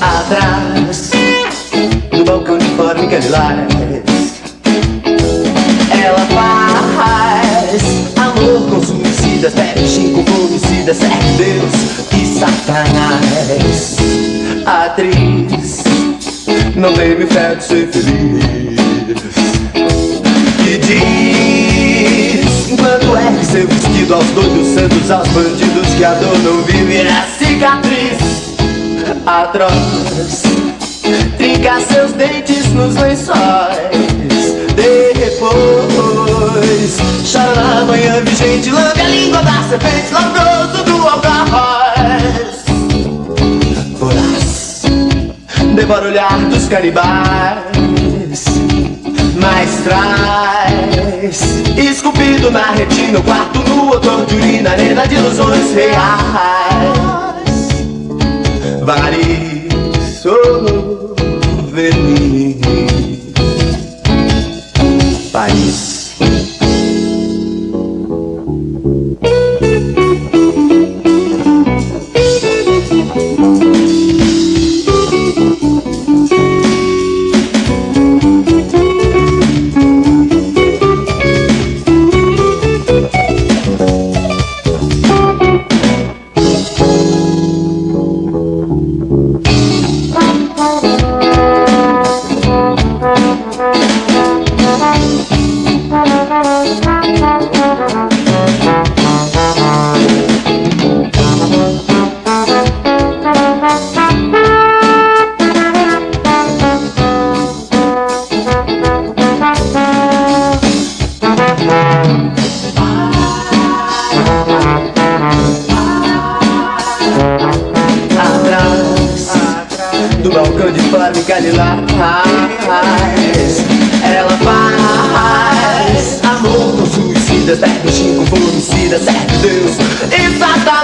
Atrás do balcão de formiga lilás Ela faz amor com suicidas Pepsin com homicidas Serve Deus e Satanás. Atriz Não teve fé de ser feliz. E diz Enquanto é ergue seu vestido aos doidos santos Aos bandidos que a dor vive. Atroz Trinca seus dentes nos lençóis. Depois Chora na manhã vigente Lambe a língua da serpente Labroso do algoz Voraz Devora o olhar dos canibais. Mas traz Esculpido na retina O quarto no odor de urina Arena de ilusões reais Varis, oh, Venice do balcão de Flávio Galilás Ela faz. Amor com suicidas, bebe com homicidas, serve Deus. E Satanás